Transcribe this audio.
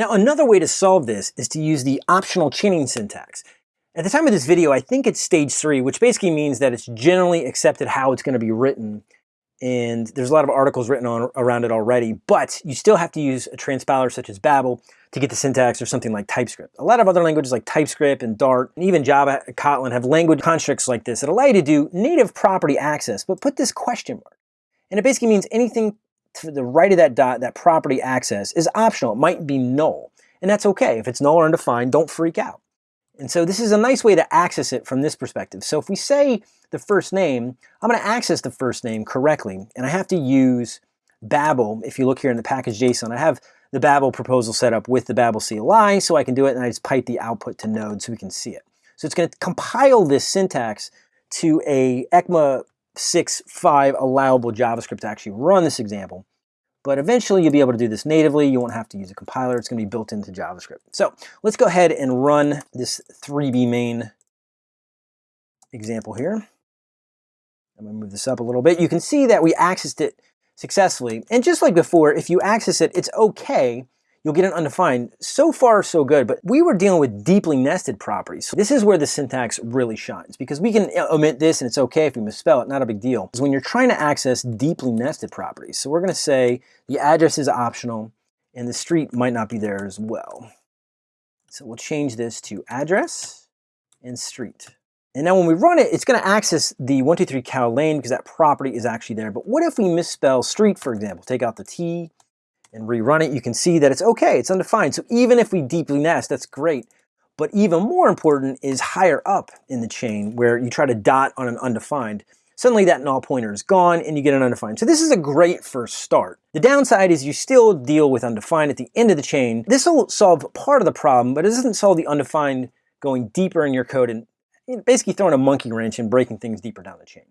Now another way to solve this is to use the optional chaining syntax. At the time of this video, I think it's stage three, which basically means that it's generally accepted how it's going to be written. And there's a lot of articles written on around it already, but you still have to use a transpiler such as Babel to get the syntax or something like TypeScript. A lot of other languages like TypeScript and Dart, and even Java, Kotlin have language constructs like this that allow you to do native property access, but put this question mark. And it basically means anything to the right of that dot, that property access, is optional. It might be null. And that's okay. If it's null or undefined, don't freak out. And so this is a nice way to access it from this perspective. So if we say the first name, I'm going to access the first name correctly. And I have to use Babel. If you look here in the package JSON, I have the Babel proposal set up with the Babel CLI, so I can do it, and I just pipe the output to Node so we can see it. So it's going to compile this syntax to a ECMA 6.5 allowable JavaScript to actually run this example. But eventually you'll be able to do this natively. You won't have to use a compiler. It's going to be built into JavaScript. So let's go ahead and run this 3B main example here. I'm going to move this up a little bit. You can see that we accessed it successfully. And just like before, if you access it, it's okay you'll get an undefined. So far, so good, but we were dealing with deeply nested properties. So this is where the syntax really shines because we can omit this and it's okay if we misspell it, not a big deal. Is when you're trying to access deeply nested properties. So we're gonna say the address is optional and the street might not be there as well. So we'll change this to address and street. And now when we run it, it's gonna access the 123 cow lane because that property is actually there. But what if we misspell street, for example? Take out the T and rerun it, you can see that it's okay, it's undefined. So even if we deeply nest, that's great. But even more important is higher up in the chain where you try to dot on an undefined. Suddenly that null pointer is gone and you get an undefined. So this is a great first start. The downside is you still deal with undefined at the end of the chain. This will solve part of the problem, but it doesn't solve the undefined going deeper in your code and basically throwing a monkey wrench and breaking things deeper down the chain.